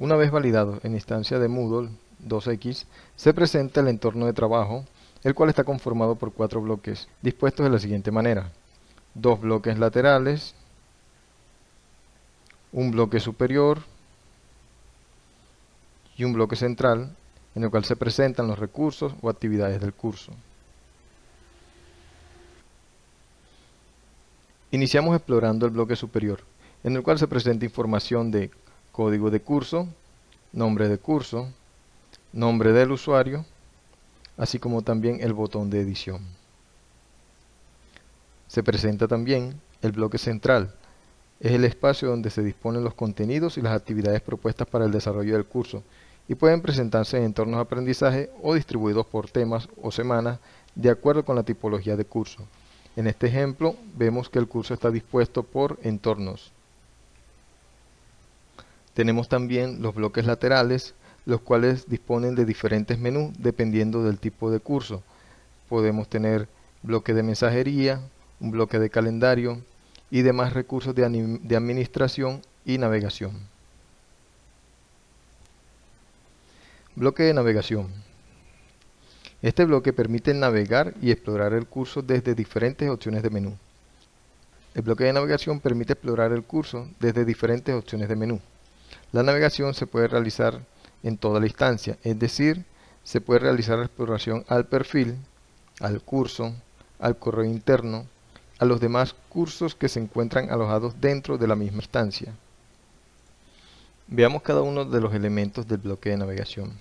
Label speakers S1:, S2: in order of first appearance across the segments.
S1: Una vez validado en instancia de Moodle 2X, se presenta el entorno de trabajo, el cual está conformado por cuatro bloques, dispuestos de la siguiente manera. Dos bloques laterales, un bloque superior y un bloque central, en el cual se presentan los recursos o actividades del curso. Iniciamos explorando el bloque superior, en el cual se presenta información de código de curso, nombre de curso, nombre del usuario, así como también el botón de edición. Se presenta también el bloque central, es el espacio donde se disponen los contenidos y las actividades propuestas para el desarrollo del curso y pueden presentarse en entornos de aprendizaje o distribuidos por temas o semanas de acuerdo con la tipología de curso. En este ejemplo vemos que el curso está dispuesto por entornos. Tenemos también los bloques laterales, los cuales disponen de diferentes menús dependiendo del tipo de curso. Podemos tener bloque de mensajería, un bloque de calendario y demás recursos de, administración y navegación. Bloque de navegación. Este bloque permite navegar y explorar el curso desde diferentes opciones de menú. El bloque de navegación permite explorar el curso desde diferentes opciones de menú. La navegación se puede realizar en toda la instancia, es decir, se puede realizar la exploración al perfil, al curso, al correo interno, a los demás cursos que se encuentran alojados dentro de la misma instancia. Veamos cada uno de los elementos del bloque de navegación.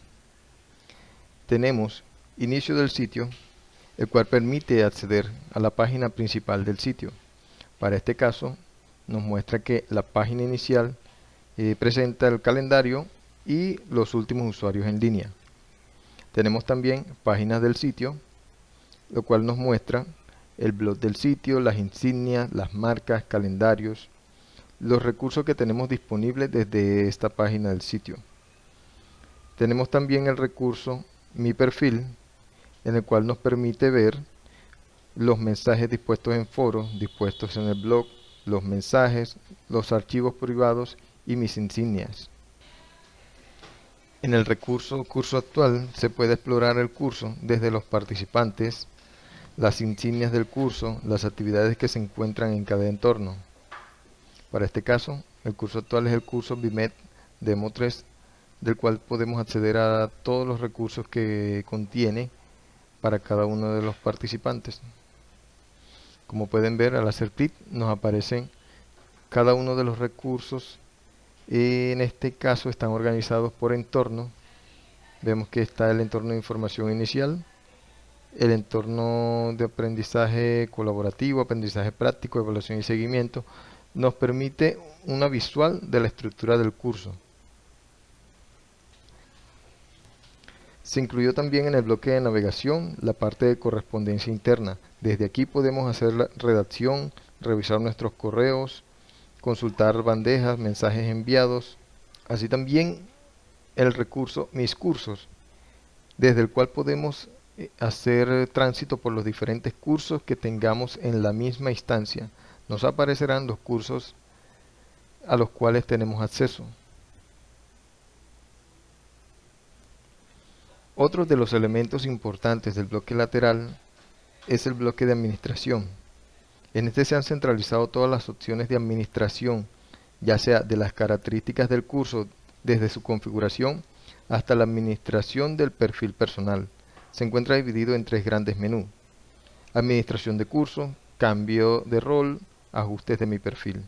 S1: Tenemos inicio del sitio, el cual permite acceder a la página principal del sitio. Para este caso, nos muestra que la página inicial eh, presenta el calendario y los últimos usuarios en línea. Tenemos también páginas del sitio, lo cual nos muestra el blog del sitio, las insignias, las marcas, calendarios, los recursos que tenemos disponibles desde esta página del sitio. Tenemos también el recurso Mi perfil, en el cual nos permite ver los mensajes dispuestos en foros, dispuestos en el blog, los mensajes, los archivos privados y mis insignias. En el recurso curso actual se puede explorar el curso desde los participantes, las insignias del curso, las actividades que se encuentran en cada entorno. Para este caso, el curso actual es el curso BIMED Demo 3, del cual podemos acceder a todos los recursos que contiene para cada uno de los participantes. Como pueden ver, al hacer clic nos aparecen cada uno de los recursos. En este caso están organizados por entorno. Vemos que está el entorno de información inicial, el entorno de aprendizaje colaborativo, aprendizaje práctico, evaluación y seguimiento, nos permite una visual de la estructura del curso. Se incluyó también en el bloque de navegación la parte de correspondencia interna. Desde aquí podemos hacer la redacción, revisar nuestros correos, consultar bandejas, mensajes enviados, así también el recurso Mis cursos, desde el cual podemos eh, hacer tránsito por los diferentes cursos que tengamos en la misma instancia nos aparecerán los cursos a los cuales tenemos acceso. Otro de los elementos importantes del bloque lateral es el bloque de administración. En este se han centralizado todas las opciones de administración, ya sea de las características del curso desde su configuración hasta la administración del perfil personal. Se encuentra dividido en tres grandes menús. Administración de curso, cambio de rol, ajustes de mi perfil.